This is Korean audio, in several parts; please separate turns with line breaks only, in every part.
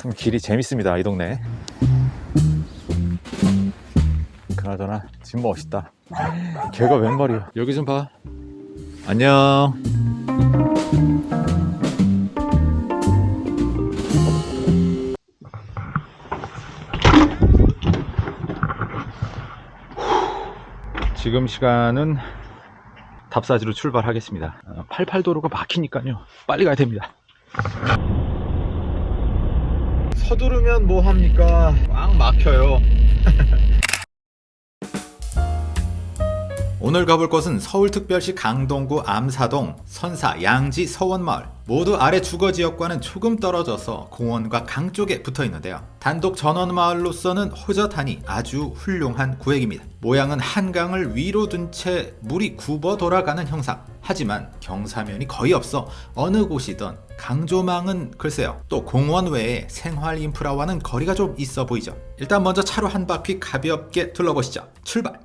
참 길이 재밌습니다 이 동네. 그나저나 집 멋있다. 개가 웬 말이야? 여기 좀 봐. 안녕. 지금 시간은 답사지로 출발하겠습니다. 88도로가 막히니까요. 빨리 가야 됩니다 서두르면 뭐 합니까 꽉 막혀요 오늘 가볼 곳은 서울특별시 강동구 암사동, 선사, 양지, 서원마을 모두 아래 주거지역과는 조금 떨어져서 공원과 강 쪽에 붙어 있는데요. 단독 전원마을로서는 호젓하니 아주 훌륭한 구획입니다. 모양은 한강을 위로 둔 채 물이 굽어 돌아가는 형상. 하지만 경사면이 거의 없어 어느 곳이든 강조망은 글쎄요. 또 공원 외에 생활 인프라와는 거리가 좀 있어 보이죠. 일단 먼저 차로 한 바퀴 가볍게 둘러보시죠. 출발!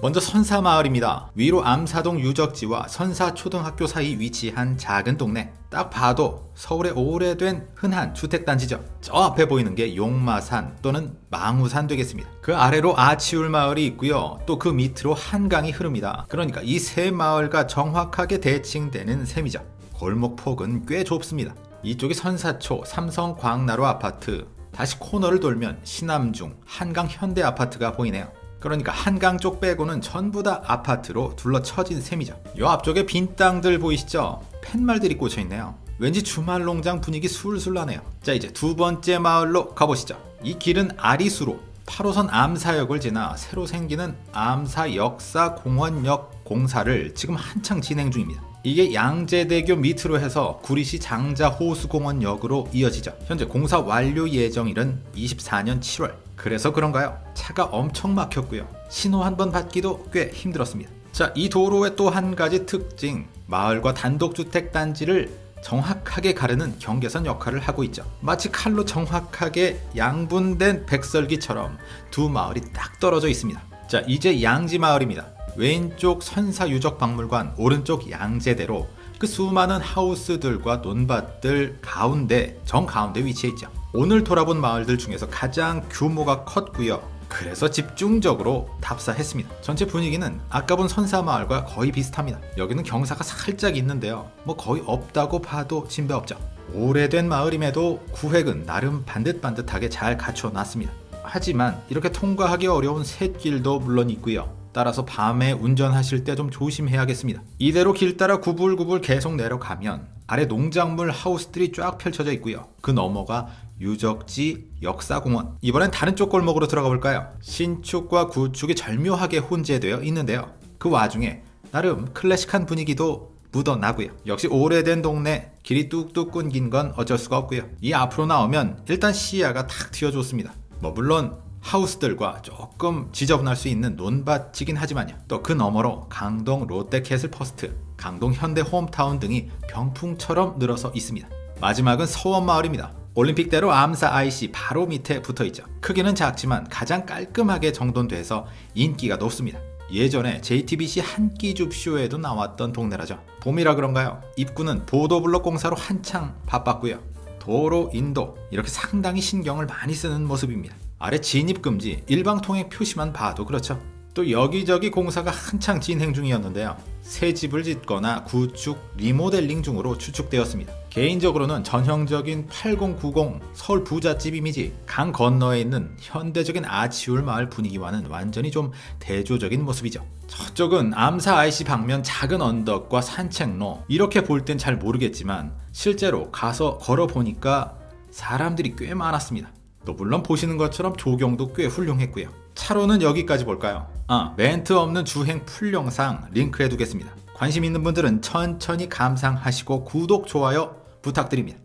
먼저 선사마을입니다. 위로 암사동 유적지와 선사초등학교 사이 위치한 작은 동네. 딱 봐도 서울의 오래된 흔한 주택단지죠. 저 앞에 보이는 게 용마산 또는 망우산 되겠습니다. 그 아래로 아치울 마을이 있고요. 또 그 밑으로 한강이 흐릅니다. 그러니까 이 세 마을과 정확하게 대칭되는 셈이죠. 골목폭은 꽤 좁습니다. 이쪽이 선사초 삼성 광나루 아파트 다시 코너를 돌면 신암중 한강 현대 아파트가 보이네요. 그러니까 한강 쪽 빼고는 전부 다 아파트로 둘러쳐진 셈이죠. 요 앞쪽에 빈 땅들 보이시죠? 팻말들이 꽂혀 있네요. 왠지 주말 농장 분위기 술술 나네요. 자 이제 두 번째 마을로 가보시죠. 이 길은 아리수로 8호선 암사역을 지나 새로 생기는 암사 역사공원역 공사를 지금 한창 진행 중입니다. 이게 양재대교 밑으로 해서 구리시 장자호수공원역으로 이어지죠. 현재 공사 완료 예정일은 24년 7월. 그래서 그런가요? 차가 엄청 막혔고요. 신호 한 번 받기도 꽤 힘들었습니다. 자, 이 도로의 또 한 가지 특징. 마을과 단독주택 단지를 정확하게 가르는 경계선 역할을 하고 있죠. 마치 칼로 정확하게 양분된 백설기처럼 두 마을이 딱 떨어져 있습니다. 자, 이제 양지 마을입니다. 왼쪽 선사유적박물관, 오른쪽 양재대로 그 수많은 하우스들과 논밭들 가운데 정가운데 위치해 있죠. 오늘 돌아본 마을들 중에서 가장 규모가 컸고요. 그래서 집중적으로 답사했습니다. 전체 분위기는 아까 본 선사마을과 거의 비슷합니다. 여기는 경사가 살짝 있는데요. 뭐 거의 없다고 봐도 진배 없죠. 오래된 마을임에도 구획은 나름 반듯반듯하게 잘 갖춰놨습니다. 하지만 이렇게 통과하기 어려운 샛길도 물론 있고요. 따라서 밤에 운전하실 때 좀 조심해야겠습니다. 이대로 길 따라 구불구불 계속 내려가면 아래 농작물 하우스들이 쫙 펼쳐져 있고요. 그 너머가 유적지 역사공원 이번엔 다른 쪽 골목으로 들어가 볼까요? 신축과 구축이 절묘하게 혼재되어 있는데요. 그 와중에 나름 클래식한 분위기도 묻어나고요. 역시 오래된 동네 길이 뚝뚝 끊긴 건 어쩔 수가 없고요. 이 앞으로 나오면 일단 시야가 탁 트여줬습니다. 뭐 물론 하우스들과 조금 지저분할 수 있는 논밭이긴 하지만요. 또 그 너머로 강동 롯데캐슬 퍼스트, 강동 현대 홈타운 등이 병풍처럼 늘어서 있습니다. 마지막은 서원마을입니다. 올림픽대로 암사 IC 바로 밑에 붙어있죠. 크기는 작지만 가장 깔끔하게 정돈돼서 인기가 높습니다. 예전에 JTBC 한끼 줍쇼에도 나왔던 동네라죠. 봄이라 그런가요? 입구는 보도블록 공사로 한창 바빴고요. 도로, 인도 이렇게 상당히 신경을 많이 쓰는 모습입니다. 아래 진입금지, 일방통행 표시만 봐도 그렇죠. 또 여기저기 공사가 한창 진행 중이었는데요. 새 집을 짓거나 구축, 리모델링 중으로 추측되었습니다. 개인적으로는 전형적인 8090 서울 부잣집 이미지, 강 건너에 있는 현대적인 아치울 마을 분위기와는 완전히 좀 대조적인 모습이죠. 저쪽은 암사 IC 방면 작은 언덕과 산책로, 이렇게 볼 땐 잘 모르겠지만 실제로 가서 걸어보니까 사람들이 꽤 많았습니다. 또 물론 보시는 것처럼 조경도 꽤 훌륭했고요. 차로는 여기까지 볼까요? 아, 멘트 없는 주행 풀 영상 링크 해 두겠습니다. 관심 있는 분들은 천천히 감상하시고 구독, 좋아요 부탁드립니다.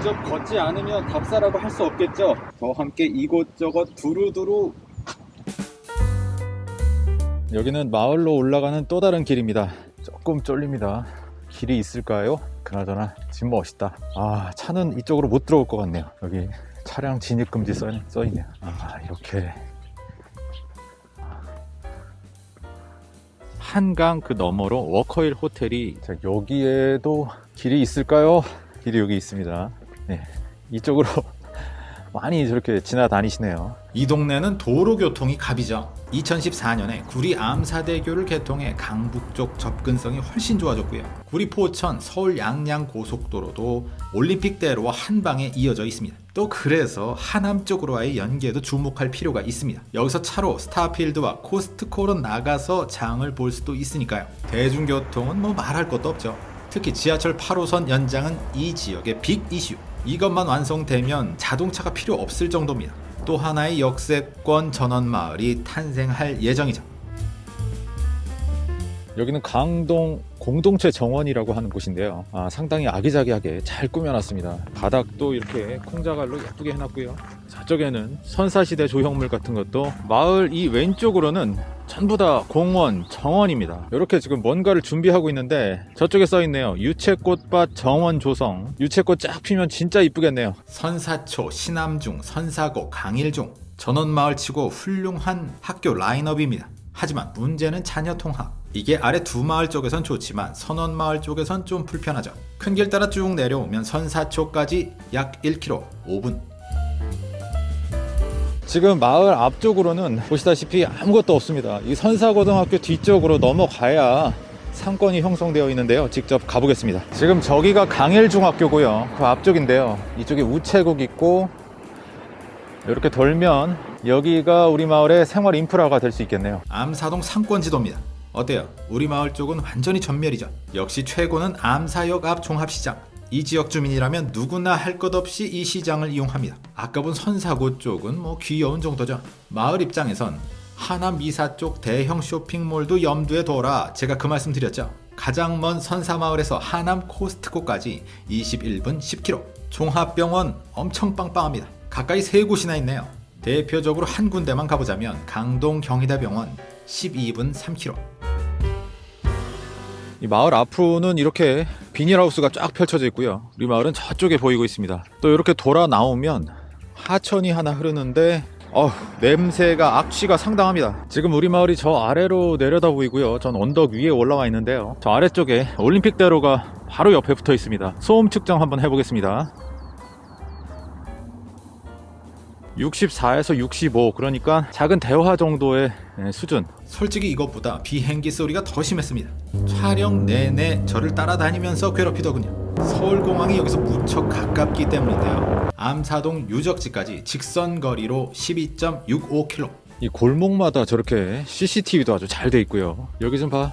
직접 걷지 않으면 답사라고 할 수 없겠죠? 저와 함께 이곳저곳 두루두루 여기는 마을로 올라가는 또 다른 길입니다. 조금 쫄립니다. 길이 있을까요? 그나저나 집 멋있다. 아 차는 이쪽으로 못 들어올 것 같네요. 여기 차량 진입금지 써, 써있네요. 아 이렇게
한강 그 너머로 워커힐 호텔이 자, 여기에도 길이 있을까요? 길이 여기 있습니다. 네, 이쪽으로 많이 저렇게 지나다니시네요.
이 동네는 도로교통이 갑이죠. 2014년에 구리 암사대교를 개통해 강북 쪽 접근성이 훨씬 좋아졌고요. 구리 포천 서울 양양 고속도로도 올림픽대로와 한 방에 이어져 있습니다. 또 그래서 하남 쪽으로와의 연계도 주목할 필요가 있습니다. 여기서 차로 스타필드와 코스트코로 나가서 장을 볼 수도 있으니까요. 대중교통은 뭐 말할 것도 없죠. 특히 지하철 8호선 연장은 이 지역의 빅 이슈. 이것만 완성되면 자동차가 필요 없을 정도입니다. 또 하나의 역세권 전원 마을이 탄생할 예정이죠.
여기는 강동 공동체 정원이라고 하는 곳인데요. 아, 상당히 아기자기하게 잘 꾸며놨습니다. 바닥도 이렇게 콩자갈로 예쁘게 해놨고요. 저쪽에는 선사시대 조형물 같은 것도 마을 이 왼쪽으로는 전부 다 공원, 정원입니다. 이렇게 지금 뭔가를 준비하고 있는데 저쪽에 써있네요. 유채꽃밭 정원 조성. 유채꽃 쫙 피면 진짜 이쁘겠네요.
선사초, 신암중, 선사고, 강일중 전원 마을 치고 훌륭한 학교 라인업입니다. 하지만 문제는 자녀 통학. 이게 아래 두 마을 쪽에선 좋지만 선원 마을 쪽에선 좀 불편하죠. 큰 길 따라 쭉 내려오면 선사초까지 약 1km 5분.
지금 마을 앞쪽으로는 보시다시피 아무것도 없습니다. 이 선사고등학교 뒤쪽으로 넘어가야 상권이 형성되어 있는데요. 직접 가보겠습니다. 지금 저기가 강일중학교고요. 그 앞쪽인데요. 이쪽에 우체국 있고 이렇게 돌면 여기가 우리 마을의 생활 인프라가 될 수 있겠네요.
암사동 상권 지도입니다. 어때요? 우리 마을 쪽은 완전히 전멸이죠. 역시 최고는 암사역 앞 종합시장. 이 지역 주민이라면 누구나 할 것 없이 이 시장을 이용합니다. 아까 본 선사고 쪽은 뭐 귀여운 정도죠. 마을 입장에선 하남 미사 쪽 대형 쇼핑몰도 염두에 둬라. 제가 그 말씀 드렸죠. 가장 먼 선사마을에서 하남 코스트코까지 21분 10km. 종합병원 엄청 빵빵합니다. 가까이 세 곳이나 있네요. 대표적으로 한 군데만 가보자면 강동 경희대병원 12분 3km.
이 마을 앞으로는 이렇게 비닐하우스가 쫙 펼쳐져 있고요. 우리 마을은 저쪽에 보이고 있습니다. 또 이렇게 돌아 나오면 하천이 하나 흐르는데 어휴, 냄새가 악취가 상당합니다. 지금 우리 마을이 저 아래로 내려다 보이고요. 전 언덕 위에 올라와 있는데요. 저 아래쪽에 올림픽대로가 바로 옆에 붙어 있습니다. 소음 측정 한번 해보겠습니다. 64에서 65 그러니까 작은 대화 정도의 예, 수준
솔직히 이것보다 비행기 소리가 더 심했습니다. 촬영 내내 저를 따라다니면서 괴롭히더군요. 서울공항이 여기서 무척 가깝기 때문인데요. 암사동 유적지까지 직선 거리로 12.65km.
이 골목마다 저렇게 CCTV도 아주 잘 돼 있고요. 여기 좀 봐.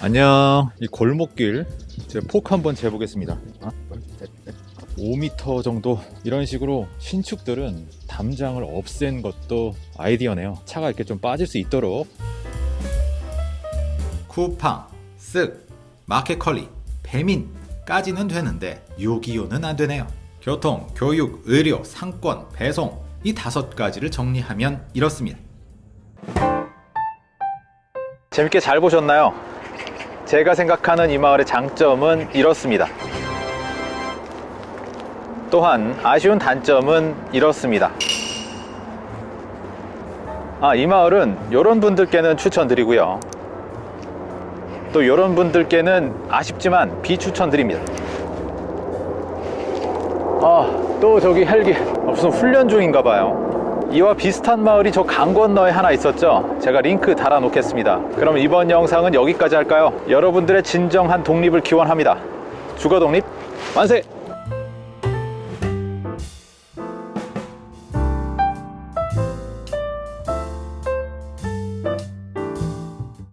안녕. 이 골목길 제가 폭 한번 재보겠습니다. 5m 정도 이런 식으로 신축들은 담장을 없앤 것도 아이디어네요. 차가 이렇게 좀 빠질 수 있도록
쿠팡, 쓱, 마켓컬리, 배민까지는 되는데 요기요는 안 되네요. 교통, 교육, 의료, 상권, 배송 이 다섯 가지를 정리하면 이렇습니다.
재밌게 잘 보셨나요? 제가 생각하는 이 마을의 장점은 이렇습니다. 또한 아쉬운 단점은 이렇습니다. 아, 이 마을은 이런 분들께는 추천드리고요. 또 이런 분들께는 아쉽지만 비추천드립니다. 아, 또 저기 헬기 무슨 훈련 중인가 봐요. 이와 비슷한 마을이 저 강 건너에 하나 있었죠. 제가 링크 달아 놓겠습니다. 그럼 이번 영상은 여기까지 할까요? 여러분들의 진정한 독립을 기원합니다. 주거 독립 만세!